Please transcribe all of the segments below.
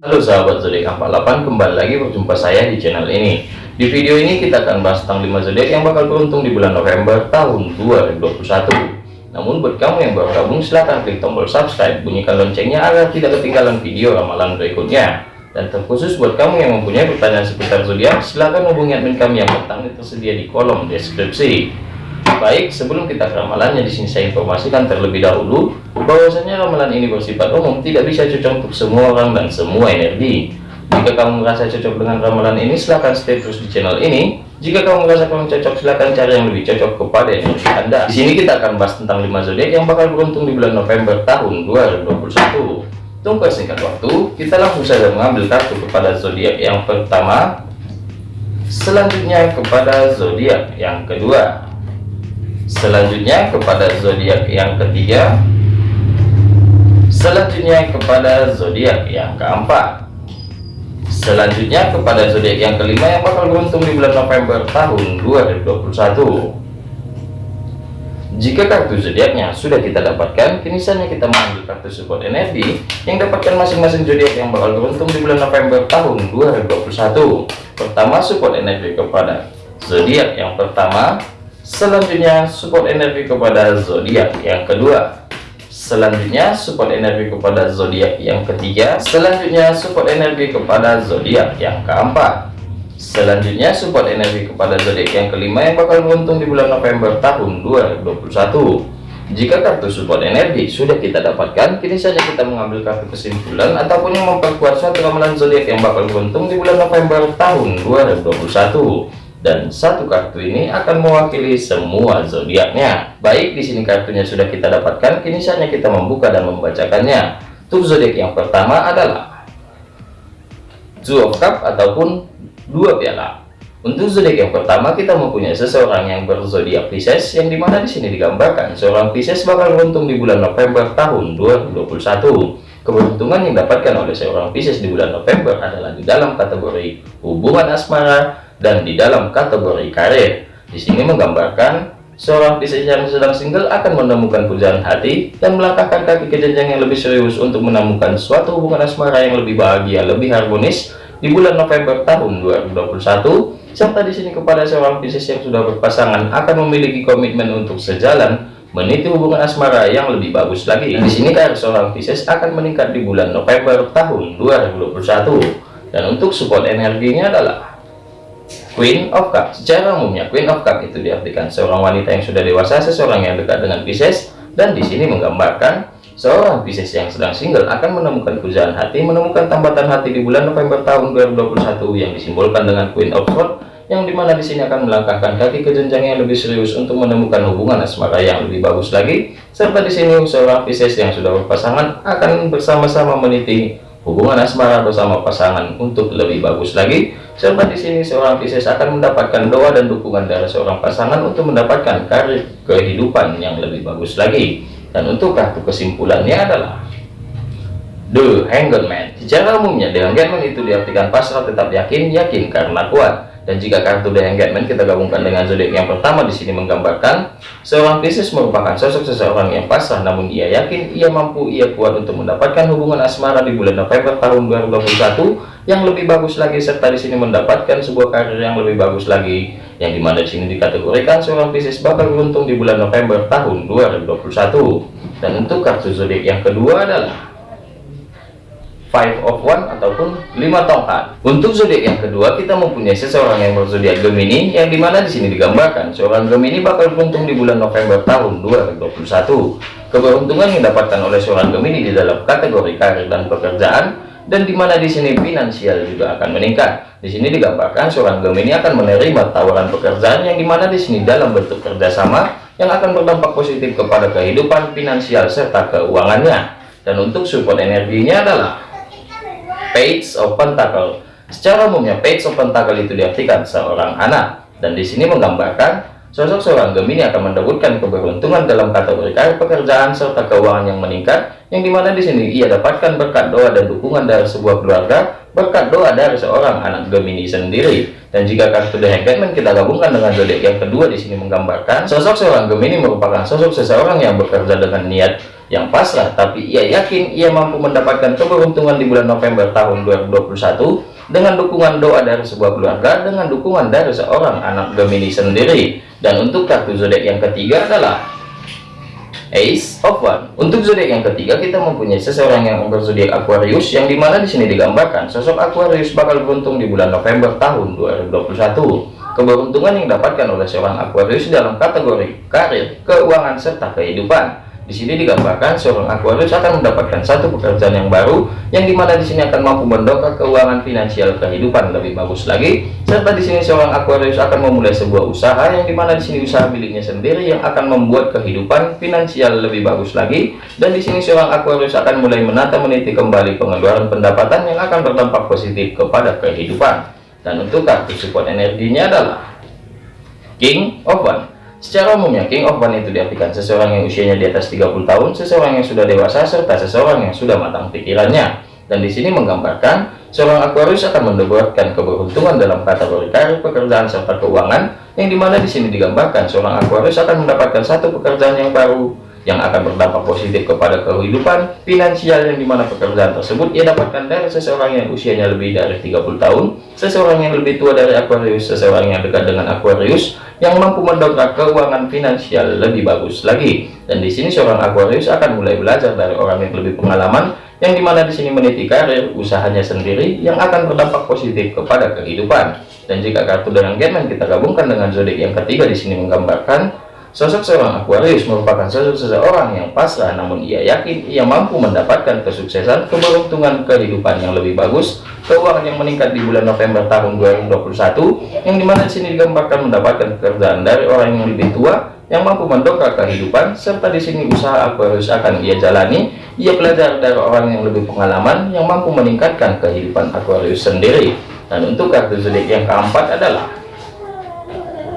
Halo sahabat zodiak 48 kembali lagi berjumpa saya di channel ini. Di video ini kita akan bahas tentang 5 zodiak yang bakal beruntung di bulan November tahun 2021 namun buat kamu yang baru gabung silahkan klik tombol subscribe bunyikan loncengnya agar tidak ketinggalan video ramalan berikutnya. Dan terkhusus buat kamu yang mempunyai pertanyaan seputar zodiak silahkan hubungi admin kami yang bertanggung tersedia di kolom deskripsi Baik, sebelum kita ke ramalannya di sini saya informasikan terlebih dahulu bahwasanya ramalan ini bersifat umum, tidak bisa cocok untuk semua orang dan semua energi. Jika kamu merasa cocok dengan ramalan ini, silahkan stay terus di channel ini. Jika kamu merasa kurang cocok, silahkan cari yang lebih cocok kepada energi Anda. Di sini kita akan bahas tentang 5 zodiak yang bakal beruntung di bulan November tahun 2021. Tunggu singkat waktu, kita langsung saja mengambil kartu kepada zodiak yang pertama, selanjutnya kepada zodiak yang kedua selanjutnya kepada zodiak yang ketiga. Selanjutnya kepada zodiak yang keempat. Selanjutnya kepada zodiak yang kelima yang bakal beruntung di bulan November tahun 2021 jika kartu zodiaknya sudah kita dapatkan kini saatnya kita mengambil kartu support energi yang dapatkan masing-masing zodiak yang bakal beruntung di bulan November tahun 2021 pertama support energi kepada zodiak yang pertama Selanjutnya support energi kepada zodiak yang kedua. Selanjutnya support energi kepada zodiak yang ketiga. Selanjutnya support energi kepada zodiak yang keempat. Selanjutnya support energi kepada zodiak yang kelima yang bakal beruntung di bulan November tahun 2021. Jika kartu support energi sudah kita dapatkan, kini saja kita mengambil kartu kesimpulan ataupun yang memperkuat suatu ramalan zodiak yang bakal beruntung di bulan November tahun 2021 dan satu kartu ini akan mewakili semua zodiaknya. Baik, di sini kartunya sudah kita dapatkan, kini saatnya kita membuka dan membacakannya. Untuk zodiak yang pertama adalah Two of Cup ataupun dua piala. Untuk zodiak yang pertama kita mempunyai seseorang yang berzodiak Pisces yang di mana di sini digambarkan seorang Pisces bakal beruntung di bulan November tahun 2021. Keberuntungan yang didapatkan oleh seorang Pisces di bulan November adalah di dalam kategori hubungan asmara, dan di dalam kategori karir. Di sini menggambarkan seorang Pisces yang sedang single akan menemukan pujaan hati dan melangkahkan kaki ke jenjang yang lebih serius untuk menemukan suatu hubungan asmara yang lebih bahagia, lebih harmonis di bulan November tahun 2021. Serta di sini kepada seorang Pisces yang sudah berpasangan akan memiliki komitmen untuk sejalan meniti hubungan asmara yang lebih bagus lagi. Di sini karir seorang Pisces akan meningkat di bulan November tahun 2021. Dan untuk support energinya adalah Queen of Cup secara umumnya Queen of Cup itu diartikan. Seorang wanita yang sudah dewasa seseorang yang dekat dengan Pisces dan di sini menggambarkan seorang Pisces yang sedang single akan menemukan pujaan hati menemukan tambatan hati di bulan November tahun 2021 yang disimbolkan dengan Queen of Swords yang di mana di sini akan melangkahkan kaki ke jenjang yang lebih serius untuk menemukan hubungan asmara yang lebih bagus lagi. Serta di sini seorang Pisces yang sudah berpasangan akan bersama-sama meniti hubungan asmara bersama pasangan untuk lebih bagus lagi serta di sini seorang Pisces akan mendapatkan doa dan dukungan dari seorang pasangan untuk mendapatkan karir kehidupan yang lebih bagus lagi. Dan untuk kartu kesimpulannya adalah The Hanged Man. Secara umumnya The Hanged Man itu diartikan pasrah tetap yakin yakin karena kuat dan jika kartu The Engagement kita gabungkan dengan zodiak yang pertama di sini menggambarkan seorang Pisces merupakan sosok seseorang yang pasrah namun ia yakin ia mampu ia kuat untuk mendapatkan hubungan asmara di bulan November tahun 2021 yang lebih bagus lagi serta di sini mendapatkan sebuah karir yang lebih bagus lagi yang di mana di sini dikategorikan seorang Pisces bakal beruntung di bulan November tahun 2021 dan untuk kartu zodiak yang kedua adalah five of one ataupun lima tongkat. Untuk zodiak yang kedua kita mempunyai seseorang yang berzodiak Gemini yang di mana di sini digambarkan seorang Gemini bakal beruntung di bulan November tahun 2021 keberuntungan yang didapatkan oleh seorang Gemini di dalam kategori karir dan pekerjaan dan di mana di sini finansial juga akan meningkat. Di sini digambarkan seorang Gemini akan menerima tawaran pekerjaan yang di mana di sini dalam bentuk kerjasama yang akan berdampak positif kepada kehidupan finansial serta keuangannya. Dan untuk support energinya adalah Page of Pentacle. Secara umumnya Page of Pentacle itu diartikan seorang anak dan di sini menggambarkan sosok seorang Gemini akan mendapatkan keberuntungan dalam kategori karir pekerjaan serta keuangan yang meningkat yang di mana di sini ia dapatkan berkat doa dan dukungan dari sebuah keluarga berkat doa dari seorang anak Gemini sendiri dan jika kartu The Hangman kita gabungkan dengan zodiak yang kedua di sini menggambarkan sosok seorang Gemini merupakan sosok seseorang yang bekerja dengan niat yang pasrah tapi ia yakin ia mampu mendapatkan keberuntungan di bulan November tahun 2021 dengan dukungan doa dari sebuah keluarga dengan dukungan dari seorang anak Gemini sendiri. Dan untuk kartu zodiak yang ketiga adalah Ace of One untuk zodiak yang ketiga kita mempunyai seseorang yang berzodiak Aquarius yang di mana di sini digambarkan sosok Aquarius bakal beruntung di bulan November tahun 2021 keberuntungan yang didapatkan oleh seorang Aquarius dalam kategori karir, keuangan, serta kehidupan di sini digambarkan seorang Aquarius akan mendapatkan satu pekerjaan yang baru, yang di mana di sini akan mampu mendongkrak keuangan finansial kehidupan lebih bagus lagi. Serta di sini seorang Aquarius akan memulai sebuah usaha, yang di mana di sini usaha miliknya sendiri yang akan membuat kehidupan finansial lebih bagus lagi. Dan di sini seorang Aquarius akan mulai menata meniti kembali pengeluaran pendapatan yang akan berdampak positif kepada kehidupan. Dan untuk kartu support energinya adalah King of One. Secara umumnya, King of One itu diartikan seseorang yang usianya di atas 30 tahun, seseorang yang sudah dewasa, serta seseorang yang sudah matang pikirannya. Dan di sini menggambarkan, seorang Aquarius akan mendapatkan keberuntungan dalam kategori karir, pekerjaan, serta keuangan, yang di mana di sini digambarkan, seorang Aquarius akan mendapatkan satu pekerjaan yang baru, yang akan berdampak positif kepada kehidupan finansial yang di mana pekerjaan tersebut ia dapatkan dari seseorang yang usianya lebih dari 30 tahun seseorang yang lebih tua dari Aquarius seseorang yang dekat dengan Aquarius yang mampu mendongkrak keuangan finansial lebih bagus lagi. Dan di sini seorang Aquarius akan mulai belajar dari orang yang lebih pengalaman yang di mana di sini meniti karir usahanya sendiri yang akan berdampak positif kepada kehidupan. Dan jika kartu dengan Gemen kita gabungkan dengan zodiak yang ketiga di sini menggambarkan Sosok seorang Aquarius merupakan sosok seseorang yang pasrah namun ia yakin ia mampu mendapatkan kesuksesan, keberuntungan kehidupan yang lebih bagus, keuangan yang meningkat di bulan November tahun 2021 yang di mana di sini digambarkan mendapatkan pekerjaan dari orang yang lebih tua yang mampu mendongkrak kehidupan serta di sini usaha Aquarius akan ia jalani. Ia belajar dari orang yang lebih pengalaman yang mampu meningkatkan kehidupan Aquarius sendiri. Dan untuk kartu zodiak yang keempat adalah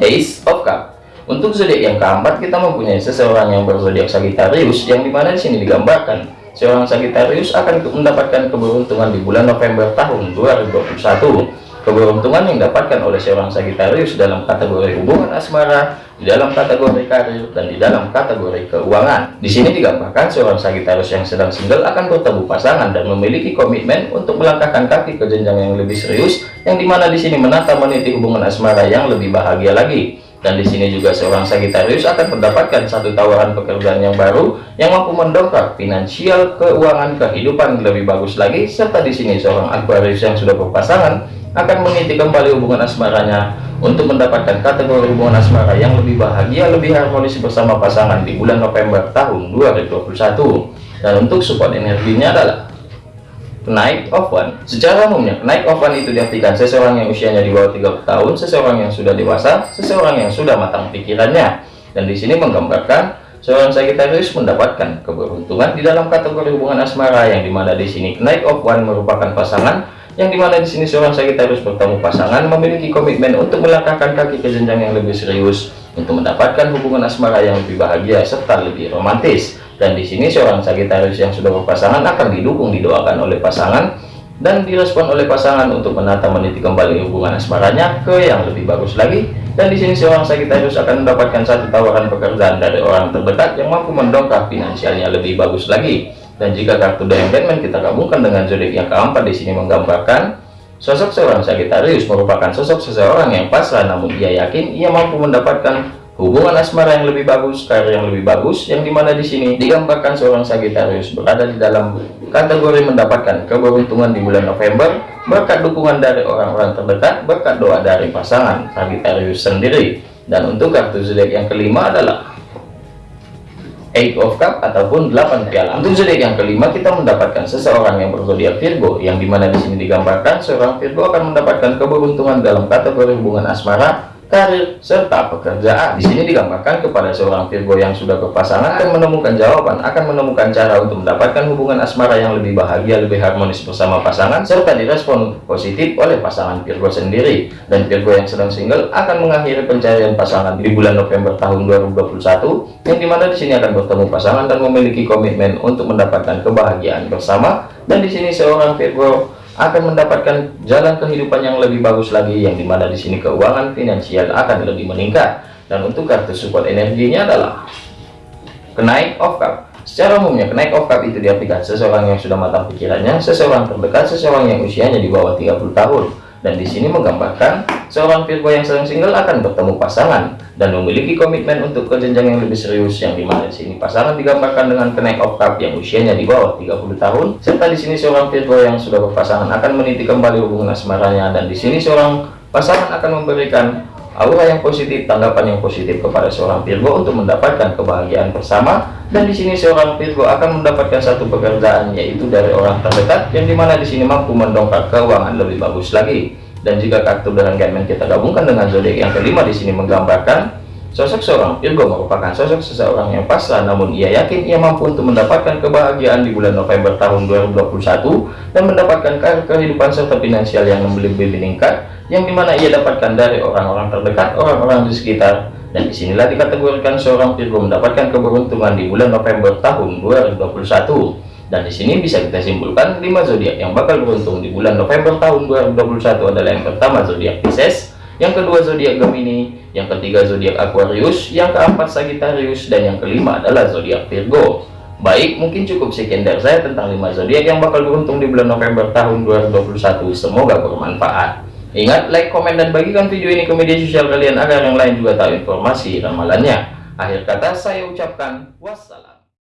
Ace of Cups untuk zodiak yang keempat kita mempunyai seseorang yang berzodiak Sagittarius yang di mana di sini digambarkan seorang Sagittarius akan mendapatkan keberuntungan di bulan November tahun 2021. Keberuntungan yang didapatkan oleh seorang Sagittarius dalam kategori hubungan asmara, di dalam kategori karir, dan di dalam kategori keuangan. Di sini digambarkan seorang Sagittarius yang sedang single akan bertemu pasangan dan memiliki komitmen untuk melangkahkan kaki ke jenjang yang lebih serius, yang di mana di sini menata meniti hubungan asmara yang lebih bahagia lagi dan di sini juga seorang Sagittarius akan mendapatkan satu tawaran pekerjaan yang baru yang mampu mendongkrak finansial keuangan kehidupan lebih bagus lagi. Serta di sini seorang Aquarius yang sudah berpasangan akan meniti kembali hubungan asmaranya untuk mendapatkan kategori hubungan asmara yang lebih bahagia lebih harmonis bersama pasangan di bulan November tahun 2021 dan untuk support energinya adalah Knight of One. Secara umumnya Knight of One itu diartikan seseorang yang usianya di bawah 30 tahun seseorang yang sudah dewasa seseorang yang sudah matang pikirannya. Dan di sini menggambarkan seorang Sagittarius mendapatkan keberuntungan di dalam kategori hubungan asmara yang di mana di sini Knight of One merupakan pasangan yang di mana di sini seorang Sagittarius bertemu pasangan memiliki komitmen untuk melangkahkan kaki ke jenjang yang lebih serius untuk mendapatkan hubungan asmara yang lebih bahagia serta lebih romantis dan di sini seorang Sagitarius yang sudah berpasangan akan didukung didoakan oleh pasangan. Dan direspon oleh pasangan untuk menata meniti kembali hubungan asmaranya ke yang lebih bagus lagi. Dan di sini seorang Sagitarius akan mendapatkan satu tawaran pekerjaan dari orang terdekat yang mampu mendongkrak finansialnya lebih bagus lagi. Dan jika kartu Diamond Batman kita gabungkan dengan zodiak yang keempat di sini menggambarkan sosok seorang Sagitarius merupakan sosok seseorang yang pasrah namun ia yakin ia mampu mendapatkan hubungan asmara yang lebih bagus, karir yang lebih bagus, yang di mana di sini digambarkan seorang Sagittarius berada di dalam kategori mendapatkan keberuntungan di bulan November berkat dukungan dari orang-orang terdekat, berkat doa dari pasangan Sagittarius sendiri. Dan untuk kartu zodiak yang kelima adalah Eight of Cup ataupun 8 piala. Untuk zodiak yang kelima kita mendapatkan seseorang yang berzodiak Virgo yang di mana di sini digambarkan seorang Virgo akan mendapatkan keberuntungan dalam kategori hubungan asmara karir, serta pekerjaan. Di sini digambarkan kepada seorang Virgo yang sudah berpasangan akan menemukan jawaban, akan menemukan cara untuk mendapatkan hubungan asmara yang lebih bahagia, lebih harmonis bersama pasangan, serta direspon positif oleh pasangan Virgo sendiri. Dan Virgo yang sedang single akan mengakhiri pencarian pasangan di bulan November tahun 2021, yang di mana di sini akan bertemu pasangan dan memiliki komitmen untuk mendapatkan kebahagiaan bersama. Dan di sini seorang Virgo akan mendapatkan jalan kehidupan yang lebih bagus lagi yang di mana di sini keuangan finansial akan lebih meningkat dan untuk kartu support energinya adalah kenaik of cup Secara umumnya, kenaik of cup itu diartikan seseorang yang sudah matang pikirannya, seseorang terdekat, seseorang yang usianya di bawah 30 tahun. Dan di sini menggambarkan seorang Virgo yang sedang single akan bertemu pasangan dan memiliki komitmen untuk ke jenjang yang lebih serius yang di mana di sini pasangan digambarkan dengan kenaik of yang usianya di bawah 30 tahun. Serta di sini seorang Virgo yang sudah berpasangan akan meniti kembali hubungan asmaranya. Dan di sini seorang pasangan akan memberikan aura yang positif, tanggapan yang positif kepada seorang Virgo untuk mendapatkan kebahagiaan bersama. Dan di sini seorang Virgo akan mendapatkan satu pekerjaan yaitu dari orang terdekat yang di mana di sini mampu mendongkrak keuangan lebih bagus lagi. Dan jika kartu dengan Gunman kita gabungkan dengan zodiak yang kelima di sini menggambarkan sosok seorang Virgo merupakan sosok seseorang yang pasrah namun ia yakin ia mampu untuk mendapatkan kebahagiaan di bulan November tahun 2021 dan mendapatkan kehidupan serta finansial yang lebih meningkat yang di mana ia dapatkan dari orang-orang terdekat, orang-orang di sekitar. Dan di sinilah dikategorikan seorang Virgo mendapatkan keberuntungan di bulan November tahun 2021. Dan di sini bisa kita simpulkan 5 zodiak yang bakal beruntung di bulan November tahun 2021 adalah yang pertama zodiak Pisces, yang kedua zodiak Gemini, yang ketiga zodiak Aquarius, yang keempat Sagittarius, dan yang kelima adalah zodiak Virgo. Baik, mungkin cukup sekian dari saya tentang 5 zodiak yang bakal beruntung di bulan November tahun 2021. Semoga bermanfaat. Ingat, like, komen, dan bagikan video ini ke media sosial kalian agar yang lain juga tahu informasi ramalannya. Akhir kata saya ucapkan wassalam.